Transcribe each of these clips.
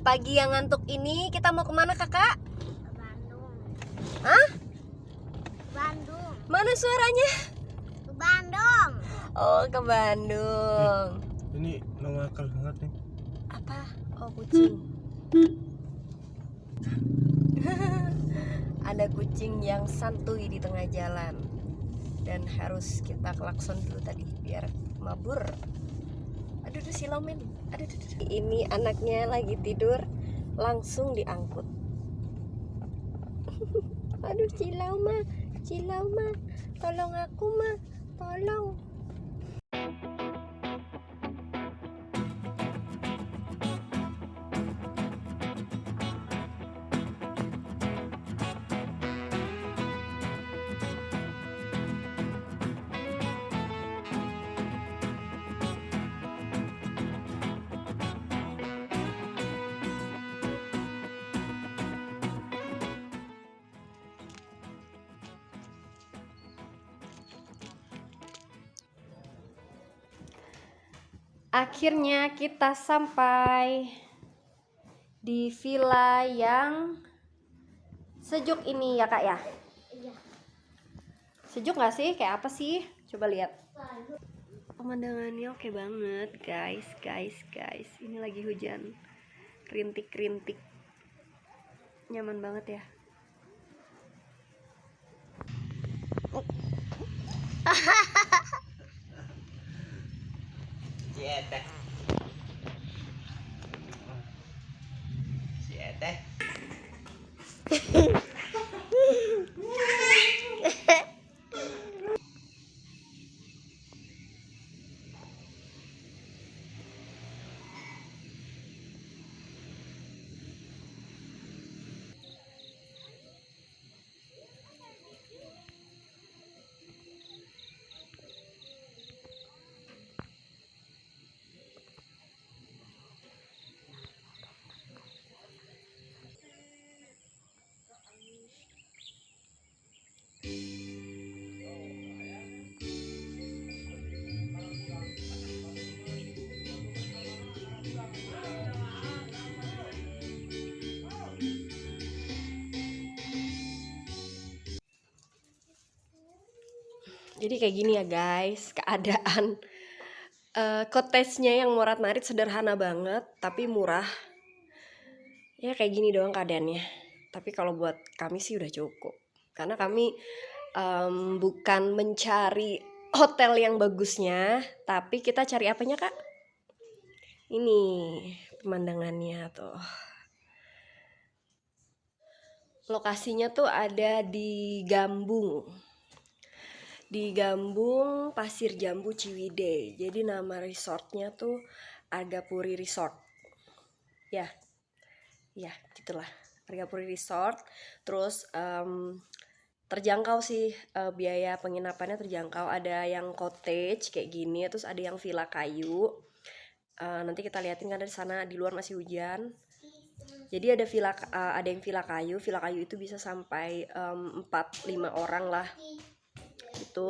Pagi yang ngantuk ini kita mau ke mana kakak? Ke Bandung. Hah? Ke Bandung. Mana suaranya? Ke Bandung. Oh ke Bandung. Ini nama akal banget nih. Apa? Oh kucing. Ada kucing yang santuy di tengah jalan dan harus kita klakson dulu tadi biar mabur. Aduh, aduh silau men. Ini anaknya lagi tidur langsung diangkut. aduh cilau mah, cilau mah, tolong aku mah, tolong. Akhirnya kita sampai di villa yang sejuk ini ya kak ya. Iya. Sejuk nggak sih? Kayak apa sih? Coba lihat. Pemandangannya oke banget guys, guys, guys. Ini lagi hujan, rintik-rintik. Nyaman banget ya. Si Eteh. Jadi kayak gini ya guys, keadaan eh cottage-nya yang Morat Marit sederhana banget, tapi murah. Ya kayak gini doang keadaannya. Tapi kalau buat kami sih udah cukup. Karena kami em, bukan mencari hotel yang bagusnya, tapi kita cari apanya kak? Ini pemandangannya tuh. Lokasinya tuh ada di Gambung di Gambung Pasir Jambu Ciwidey. Jadi nama resortnya tuh Argapuri Resort. Ya, ya gitulah Argapuri Resort. Terus em, terjangkau sih eh, biaya penginapannya terjangkau. Ada yang cottage kayak gini, terus ada yang villa kayu. Eh, nanti kita liatin kan di sana di luar masih hujan. Jadi ada villa eh, ada yang villa kayu. Villa kayu itu bisa sampai em, 4-5 orang lah gitu.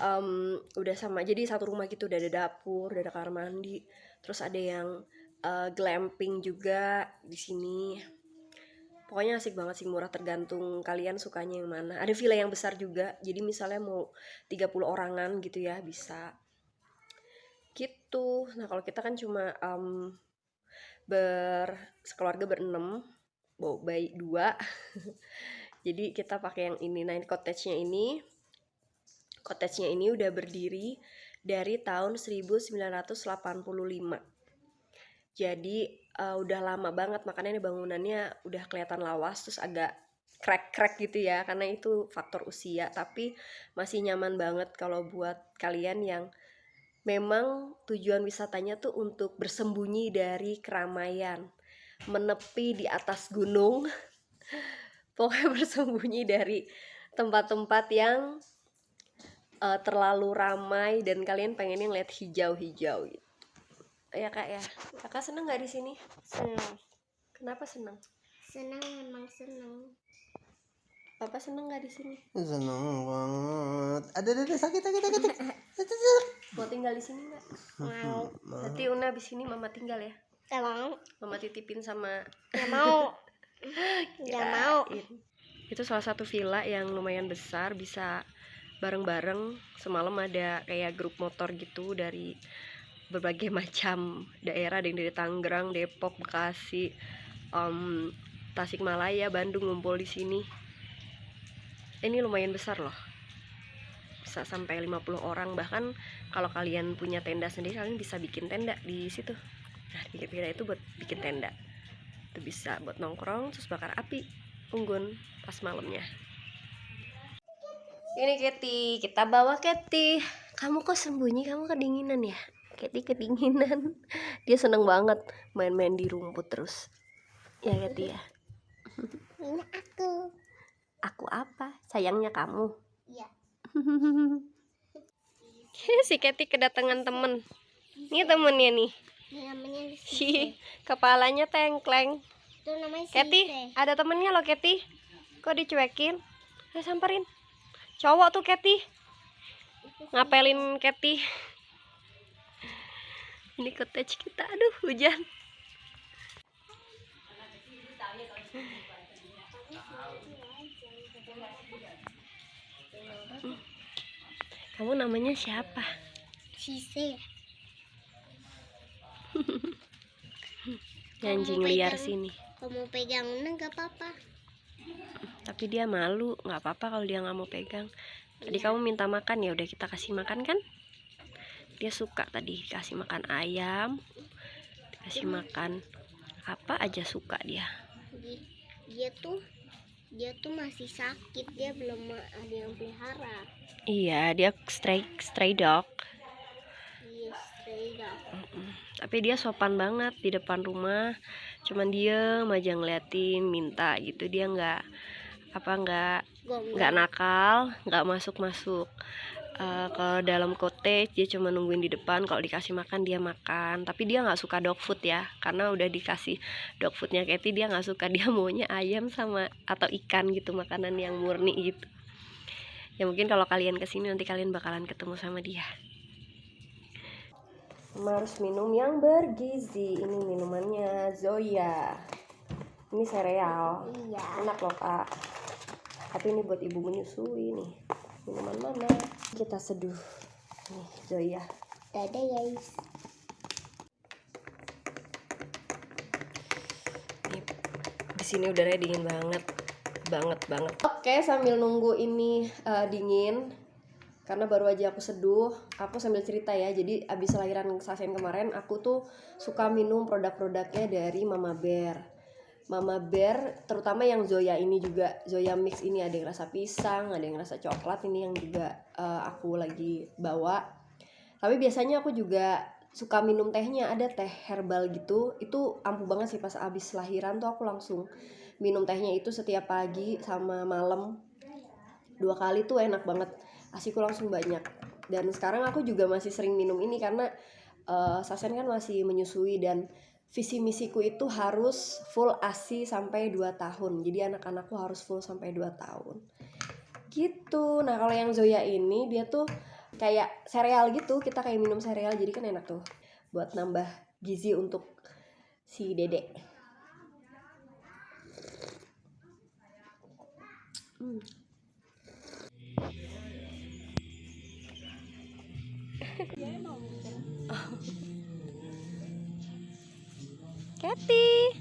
Em, udah sama jadi satu rumah gitu udah ada dapur udah ada kamar mandi terus ada yang eh, glamping juga di sini. Pokoknya asik banget sih murah tergantung kalian sukanya yang mana. Ada villa yang besar juga jadi misalnya mau 30 orangan gitu ya bisa. Gitu. Nah kalau kita kan cuma em, ber sekeluarga berenam bawa bayi dua. Jadi kita pakai yang ini nah ini cottage-nya ini Cottage-nya ini udah berdiri dari tahun 1985. Jadi eh, udah lama banget makanya ini bangunannya udah kelihatan lawas terus agak crack-crack gitu ya karena itu faktor usia tapi masih nyaman banget kalau buat kalian yang memang tujuan wisatanya tuh untuk bersembunyi dari keramaian, menepi di atas gunung. Pokoknya bersembunyi dari tempat-tempat yang eh, terlalu ramai dan kalian pengennya ngeliat hijau-hijau gitu. Ya kak ya, kakak seneng nggak di sini? Senang. Kenapa seneng? Senang memang senang. Papa seneng nggak di sini? Seneng banget. Ada ada sakit sakit sakit. sakit. Mau tinggal di sini nggak? Mau. Nanti Una di sini mama tinggal ya. Gak mau. Mama titipin sama Gak mau. Gak mau. Itu salah satu villa yang lumayan besar, bisa bareng-bareng. Semalam ada kayak grup motor gitu dari berbagai macam daerah, yang dari Tangerang, Depok, Bekasi, em, Tasikmalaya, Bandung ngumpul di sini. Ini lumayan besar loh. Bisa sampai 50 orang bahkan kalau kalian punya tenda sendiri kalian bisa bikin tenda di situ. Nah, tenda itu buat bikin tenda itu bisa buat nongkrong terus bakar api unggun pas malamnya ini Keti kita bawa Keti kamu kok sembunyi? Kamu kedinginan ya? Keti kedinginan. Dia seneng banget main-main di rumput terus. Ya Keti ya? Ini aku. aku apa? Sayangnya kamu. Iya. si Keti kedatangan temen. Ini temennya nih. Ini namanya si kepalanya tengkleng. Itu namanya Keti, ada temennya loh Keti. Kok dicuekin? Ayo samperin. Cowok tuh Keti. Ngapelin Keti. Ini cottage kita. Aduh, hujan. Kamu namanya siapa? Sise. Anjing liar pegang. sini. Kamu pegang ini gak apa-apa. Tapi dia malu, nggak apa-apa kalau dia nggak mau pegang. Tadi Iya. kamu minta makan ya udah kita kasih makan kan? Dia suka tadi kasih makan ayam, kasih makan apa aja suka dia. Di- Dia tuh dia tuh masih sakit. Dia belum ada yang pelihara. Iya, dia stray stray dog. Dia stray dog. Tapi dia sopan banget di depan rumah. Cuman diem aja ngeliatin, minta gitu. Dia nggak apa nggak nggak nakal, nggak masuk masuk ke dalam cottage dia cuma nungguin di depan. Kalau dikasih makan dia makan. Tapi dia nggak suka dog food ya. Karena udah dikasih dog foodnya Katy dia nggak suka. Dia maunya ayam sama atau ikan gitu makanan yang murni gitu. Ya mungkin kalau kalian ke sini nanti kalian bakalan ketemu sama dia. Harus minum yang bergizi. Ini minumannya Zoya. Ini sereal. Iya. enak loh kak tapi ini buat ibu menyusui nih. Minuman mana? Kita seduh. Nih Zoya Dadah guys. nih di sini udaranya dingin banget. Banget banget. Oke sambil nunggu ini eh, dingin karena baru aja aku seduh aku sambil cerita ya. Jadi abis lahiran Sasen kemarin aku tuh suka minum produk-produknya dari Mama Bear Mama Bear terutama yang Zoya ini juga. Zoya mix ini ada yang rasa pisang ada yang rasa coklat ini yang juga eh, aku lagi bawa. Tapi biasanya aku juga suka minum tehnya. Ada teh herbal gitu. Itu ampuh banget sih pas abis lahiran tuh aku langsung minum tehnya itu setiap pagi sama malam. Dua kali tuh enak banget. Asiku langsung banyak. Dan sekarang aku juga masih sering minum ini karena eh, Sasen kan masih menyusui dan visi misiku itu harus full asi sampai 2 tahun. Jadi anak-anakku harus full sampai 2 tahun. Gitu. Nah kalau yang Zoya ini dia tuh kayak sereal gitu. Kita kayak minum sereal jadi kan enak tuh buat nambah gizi untuk si dedek Hmm. Kathy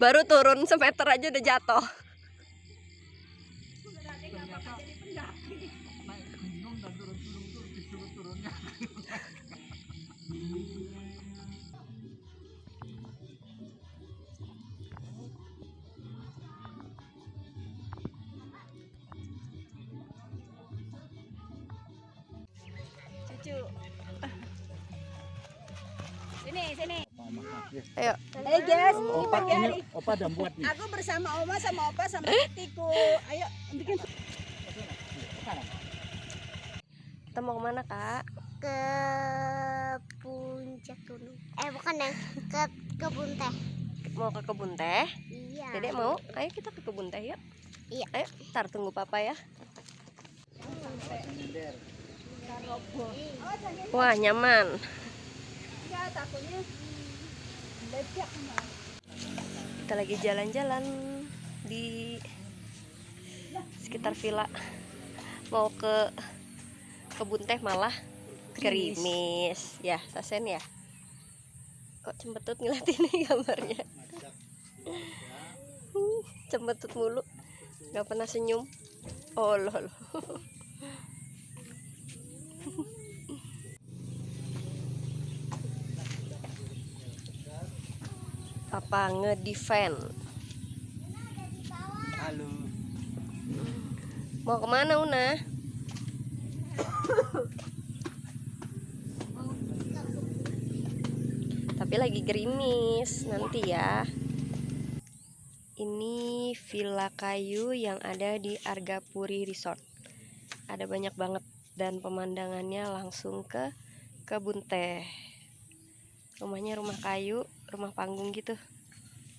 baru turun semeter aja udah jatuh sini sini ayo Hai guys ini Opa ini opa udah buat nih. aku bersama oma sama opa sama Tiku ayo bikin kita mau ke mana kak ke puncak gunung. Eh bukan yang ke kebun teh. Mau ke kebun teh? Iya. Dedek mau? Ayo kita ke kebun teh yuk. Iya. Ayo, ntar tunggu papa ya. Wah, nyaman. Takutnya. Kita lagi jalan-jalan di sekitar villa. Mau ke kebun teh malah gerimis. Ya, sasen ya. Kok cembetut ngeliatin gambarnya. Cembetut mulu. Gak pernah senyum. Oh lol. Papa ngedefend. Halo. Mau ke mana Una? Tapi lagi gerimis nanti ya. Ini villa kayu yang ada di Argapuri Resort. Ada banyak banget dan pemandangannya langsung ke kebun teh. Rumahnya rumah kayu, rumah panggung gitu.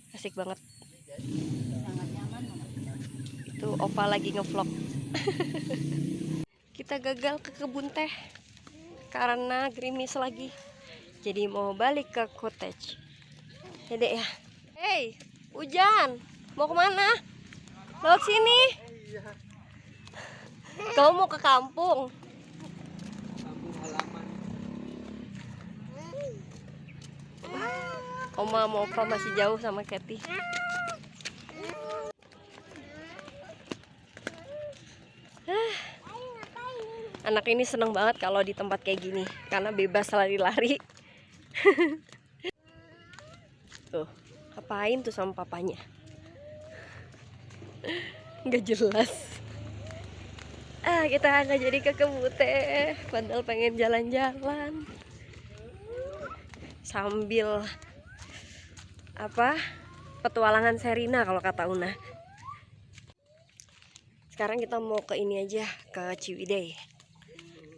Asik banget. Sangat nyaman. Mama. Tuh Opa lagi ngevlog. Kita gagal ke kebun teh karena gerimis lagi. Jadi mau balik ke cottage. Ya dek ya. Hey, hujan. Mau ke mana? Lewat sini. Kamu mau ke kampung? Oma mau Opa masih jauh sama Kathy. Anak ini seneng banget kalau di tempat kayak gini karena bebas lari-lari. tuh, ngapain tuh sama papanya? Nggak jelas. Ah, kita nggak jadi ke kebun teh, padahal pengen jalan-jalan. Sambil apa? Petualangan Serina kalau kata Una. Sekarang kita mau ke ini aja, ke Ciwidey.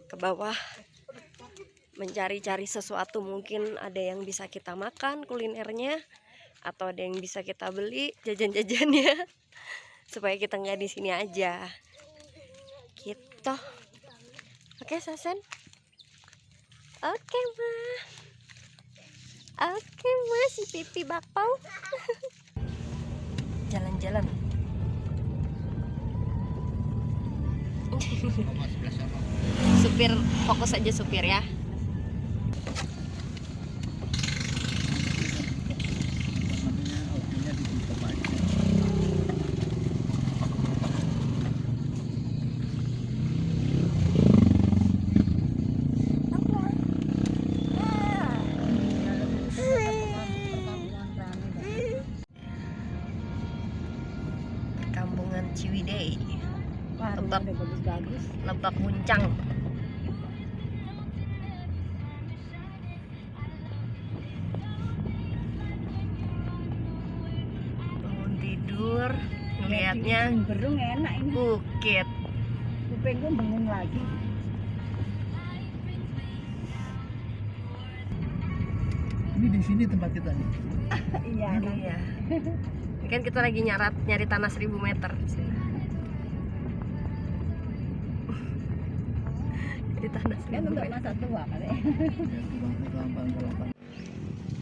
Ke bawah. Mencari-cari sesuatu mungkin ada yang bisa kita makan kulinernya atau ada yang bisa kita beli jajan-jajannya supaya kita nggak di sini aja. Gitu. Oke Sasen? Oke ma oke ma si pipi bakpao. Jalan-jalan. Supir fokus aja supir ya Kampungan Ciwidey Lebak. Lebak Muncang bangun tidur ngelihatnya berung enak ini. bukit Kuping gue bengong lagi. Ini di sini tempat kita nih. Iya, ini ya ini kan kita lagi nyarat nyari tanah 1000 meter di tanah kan 1000 untuk meter. masa tua kali.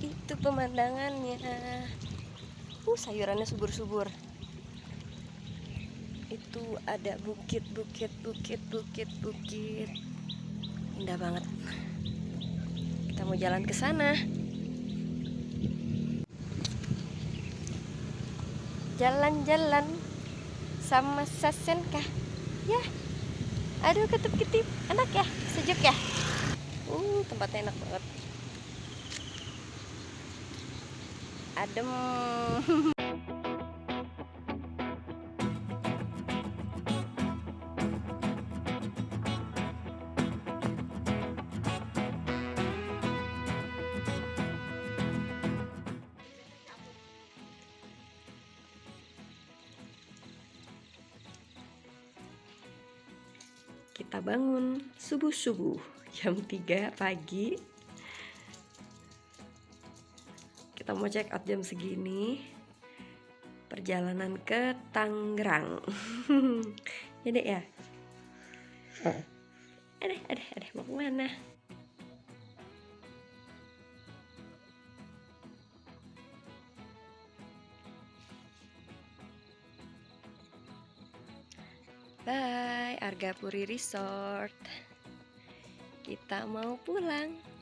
Itu pemandangannya. Uh, sayurannya subur-subur. Itu ada bukit, bukit, bukit, bukit, bukit. Indah banget. Kita mau jalan ke sana. Jalan-jalan sama Sasen kah? Ya. Aduh, ketip-ketip. Enak ya? Sejuk ya? Uh, tempatnya enak banget. adem kita bangun subuh-subuh jam 3 pagi. Kita mau check out jam segini. Perjalanan ke Tangerang. Ya dek ya? Ada ada ada mau ke mana Bye, Argapuri Resort. Kita mau pulang.